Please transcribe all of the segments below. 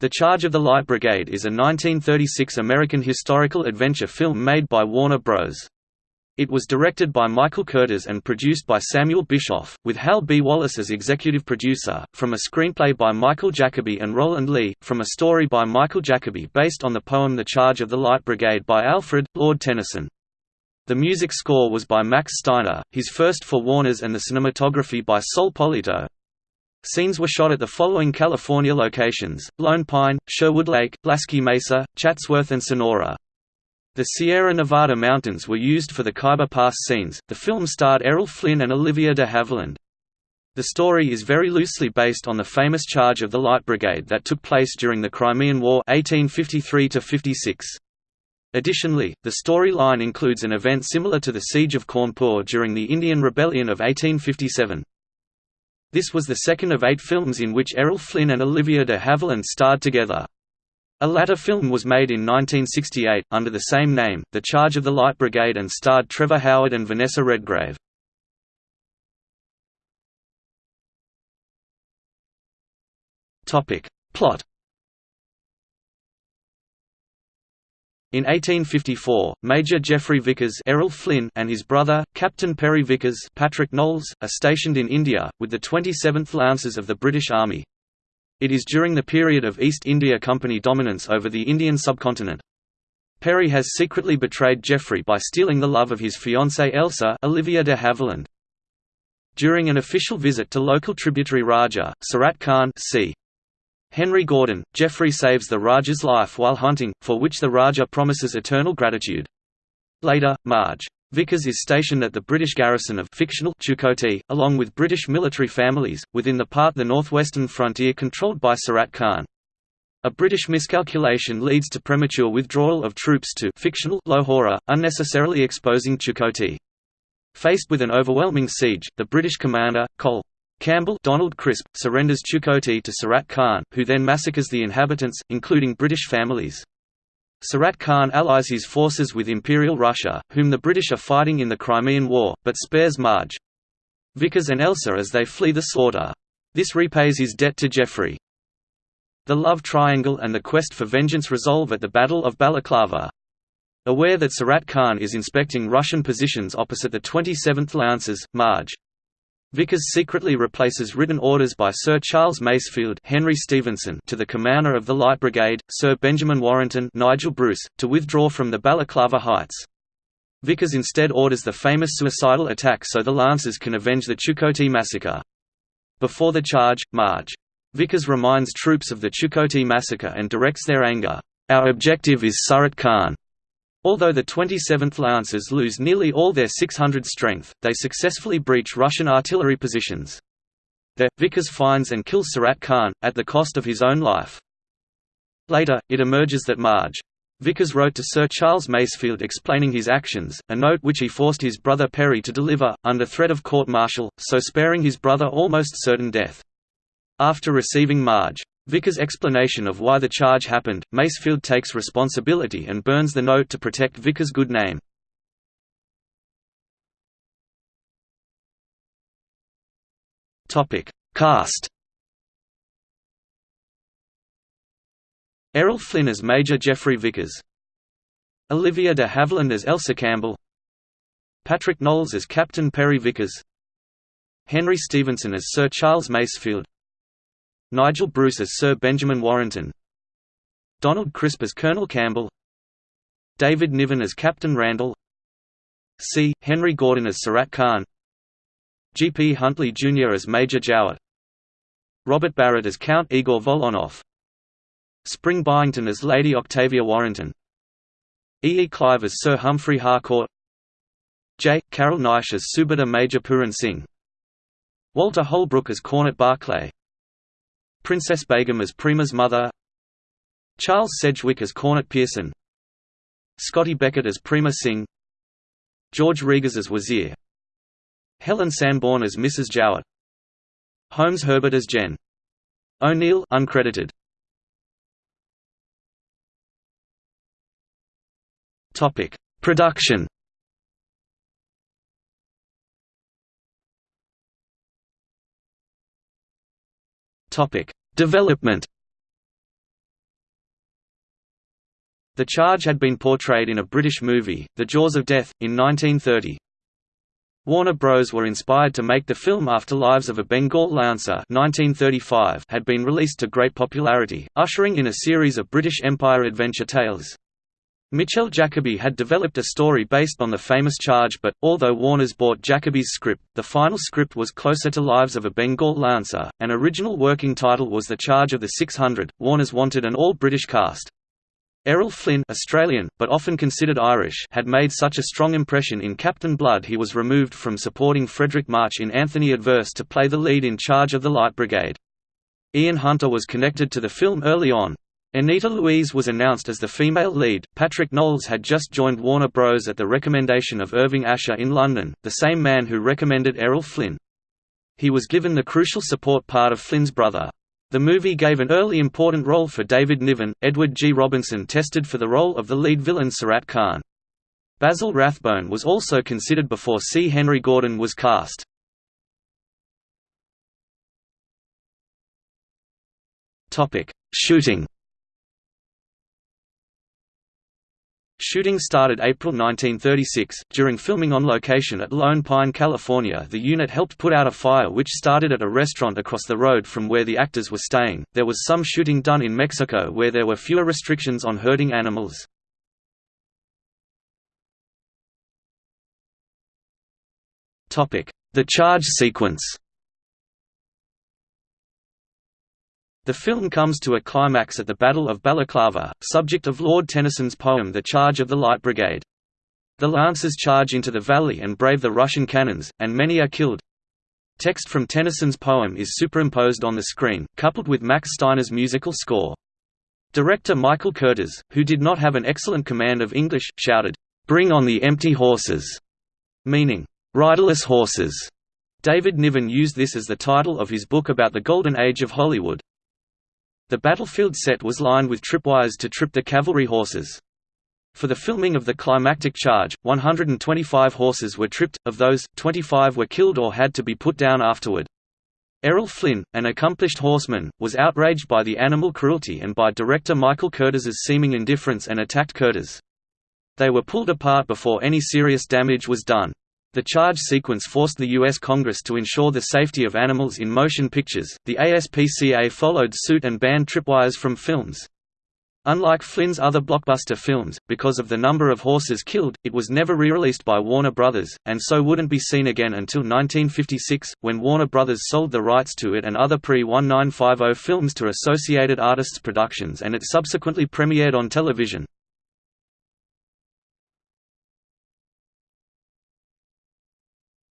The Charge of the Light Brigade is a 1936 American historical adventure film made by Warner Bros. It was directed by Michael Curtiz and produced by Samuel Bischoff, with Hal B. Wallis as executive producer, from a screenplay by Michel Jacoby and Rowland Leigh, from a story by Michel Jacoby based on the poem The Charge of the Light Brigade by Alfred, Lord Tennyson. The music score was by Max Steiner, his first for Warner's and the cinematography by Sol Polito. Scenes were shot at the following California locations, Lone Pine, Sherwood Lake, Lasky Mesa, Chatsworth and Sonora. The Sierra Nevada mountains were used for the Khyber Pass scenes. The film starred Errol Flynn and Olivia de Havilland. The story is very loosely based on the famous charge of the Light Brigade that took place during the Crimean War 1853 -56. Additionally, the storyline includes an event similar to the Siege of Cawnpore during the Indian Rebellion of 1857. This was the second of eight films in which Errol Flynn and Olivia de Havilland starred together. A latter film was made in 1968, under the same name, The Charge of the Light Brigade and starred Trevor Howard and Vanessa Redgrave. Plot In 1854, Major Geoffrey Vickers Errol Flynn and his brother, Captain Perry Vickers Patric Knowles, are stationed in India, with the 27th Lancers of the British Army. It is during the period of East India Company dominance over the Indian subcontinent. Perry has secretly betrayed Geoffrey by stealing the love of his fiancée Elsa Olivia de Havilland. During an official visit to local tributary Raja, Surat Khan c. Henry Gordon, Geoffrey saves the Raja's life while hunting, for which the Raja promises eternal gratitude. Later, Marge Vickers is stationed at the British garrison of fictional Chukoti, along with British military families, within the part the northwestern frontier controlled by Surat Khan. A British miscalculation leads to premature withdrawal of troops to fictional Lahore, unnecessarily exposing Chukoti. Faced with an overwhelming siege, the British commander, Col. Campbell Donald Crisp, surrenders Chukoti to Surat Khan, who then massacres the inhabitants, including British families. Surat Khan allies his forces with Imperial Russia, whom the British are fighting in the Crimean War, but spares Marge. Vickers and Elsa as they flee the slaughter. This repays his debt to Geoffrey. The love triangle and the quest for vengeance resolve at the Battle of Balaclava. Aware that Surat Khan is inspecting Russian positions opposite the 27th Lancers, Marge Vickers secretly replaces written orders by Sir Charles Masefield Henry Stevenson to the commander of the Light Brigade, Sir Benjamin Warrington Nigel Bruce, to withdraw from the Balaclava Heights. Vickers instead orders the famous suicidal attack so the Lancers can avenge the Chukoti massacre. Before the charge, Marge. Vickers reminds troops of the Chukoti massacre and directs their anger. Our objective is Surat Khan. Although the 27th Lancers lose nearly all their 600 strength, they successfully breach Russian artillery positions. There, Vickers finds and kills Surat Khan, at the cost of his own life. Later, it emerges that Marge. Vickers wrote to Sir Charles Masefield explaining his actions, a note which he forced his brother Perry to deliver, under threat of court-martial, so sparing his brother almost certain death. After receiving Marge. Vickers' explanation of why the charge happened, Masefield takes responsibility and burns the note to protect Vickers' good name. Cast Errol Flynn as Major Geoffrey Vickers. Olivia de Havilland as Elsa Campbell. Patric Knowles as Captain Perry Vickers. Henry Stevenson as Sir Charles Masefield Nigel Bruce as Sir Benjamin Warrington Donald Crisp as Colonel Campbell David Niven as Captain Randall C. Henry Gordon as Surat Khan G. P. Huntley Jr. as Major Jowett Robert Barrat as Count Igor Volonov Spring Byington as Lady Octavia Warrington E. E. Clive as Sir Humphrey Harcourt J. Carrol Naish as Subedar Major Puran Singh Walter Holbrook as Cornet Barclay Princess Begum as Prima's mother Charles Sedgwick as Cornet Pearson Scotty Beckett as Prima Singh George Regas as Wazir Helen Sanborn as Mrs. Jowett Holmes Herbert as Jen O'Neill uncredited Topic Production Topic Development The charge had been portrayed in a British movie, The Jaws of Death, in 1930. Warner Bros. were inspired to make the film after Lives of a Bengal Lancer 1935 had been released to great popularity, ushering in a series of British Empire adventure tales. Michel Jacoby had developed a story based on the famous charge but, although Warners bought Jacoby's script, the final script was closer to Lives of a Bengal Lancer. An original working title was The Charge of the 600. Warners wanted an all-British cast. Errol Flynn Australian, but often considered Irish had made such a strong impression in Captain Blood he was removed from supporting Fredric March in Anthony Adverse to play the lead in Charge of the Light Brigade. Ian Hunter was connected to the film early on. Anita Louise was announced as the female lead. Patric Knowles had just joined Warner Bros. at the recommendation of Irving Asher in London, the same man who recommended Errol Flynn. He was given the crucial support part of Flynn's brother, the movie gave an early important role for David Niven. Edward G. Robinson tested for the role of the lead villain Surat Khan. Basil Rathbone was also considered before C. Henry Gordon was cast. Shooting. Shooting started April 1936. During filming on location at Lone Pine, California, the unit helped put out a fire which started at a restaurant across the road from where the actors were staying. There was some shooting done in Mexico where there were fewer restrictions on herding animals. Topic: The charge sequence. The film comes to a climax at the Battle of Balaclava, subject of Lord Tennyson's poem The Charge of the Light Brigade. The Lancers charge into the valley and brave the Russian cannons, and many are killed. Text from Tennyson's poem is superimposed on the screen, coupled with Max Steiner's musical score. Director Michael Curtiz, who did not have an excellent command of English, shouted, "'Bring on the empty horses!' meaning, "'riderless horses'." David Niven used this as the title of his book about the Golden Age of Hollywood. The battlefield set was lined with tripwires to trip the cavalry horses. For the filming of the climactic charge, 125 horses were tripped, of those, 25 were killed or had to be put down afterward. Errol Flynn, an accomplished horseman, was outraged by the animal cruelty and by director Michael Curtiz's seeming indifference and attacked Curtiz. They were pulled apart before any serious damage was done. The charge sequence forced the U.S. Congress to ensure the safety of animals in motion pictures. The ASPCA followed suit and banned tripwires from films. Unlike Flynn's other blockbuster films, because of the number of horses killed, it was never re-released by Warner Brothers, and so wouldn't be seen again until 1956, when Warner Brothers sold the rights to it and other pre-1950 films to Associated Artists Productions and it subsequently premiered on television.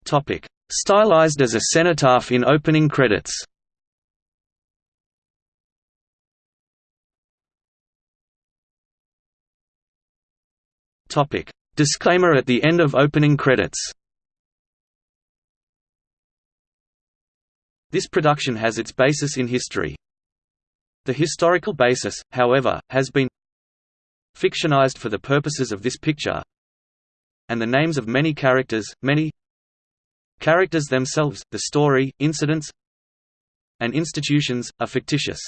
Topic: Stylized as a cenotaph in opening credits. Topic: Disclaimer at the end of opening credits. This production has its basis in history. The historical basis, however, has been fictionized for the purposes of this picture, and the names of many characters, many Characters themselves, the story, incidents, and institutions, are fictitious.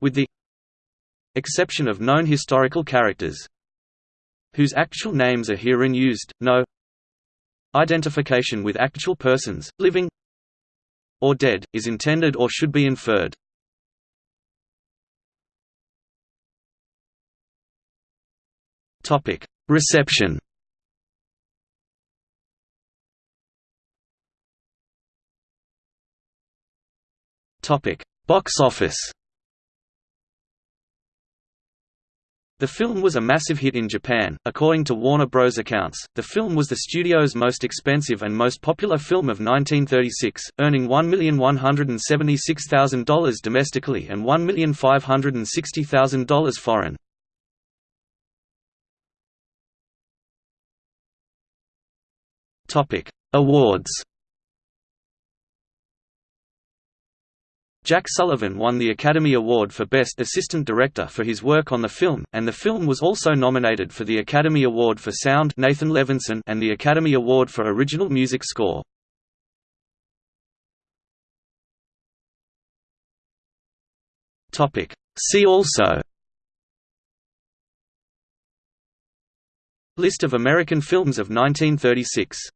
With the exception of known historical characters whose actual names are herein used, no identification with actual persons, living or dead, is intended or should be inferred. Reception Topic: Box office. The film was a massive hit in Japan. According to Warner Bros. accounts, the film was the studio's most expensive and most popular film of 1936, earning $1,176,000 domestically and $1,560,000 foreign. Awards. Jack Sullivan won the Academy Award for Best Assistant Director for his work on the film, and the film was also nominated for the Academy Award for Sound Nathan Levinson and the Academy Award for Original Music Score. See also List of American films of 1936